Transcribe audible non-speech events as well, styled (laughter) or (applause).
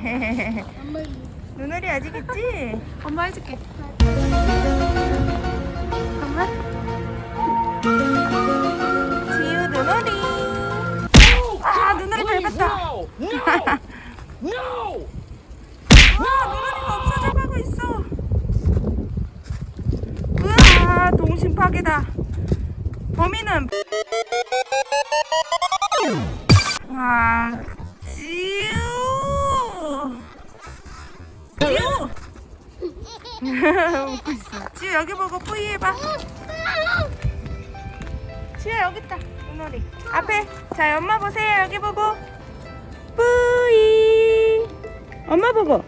(laughs) 되겠지? 엄마 해줄게. 엄마. 지우 눈오리. 아 눈오리 밟았다. No! No! No! 와 눈오리가 없어져가고 있어. 우와 동심 파괴다. 범인은 아 웃고 있어. 지우 여기 보고 뿌이 해봐. 지우 여기 있다. 눈오리. 앞에. 자 엄마 보세요. 여기 보고. 뿌이. 엄마 보고.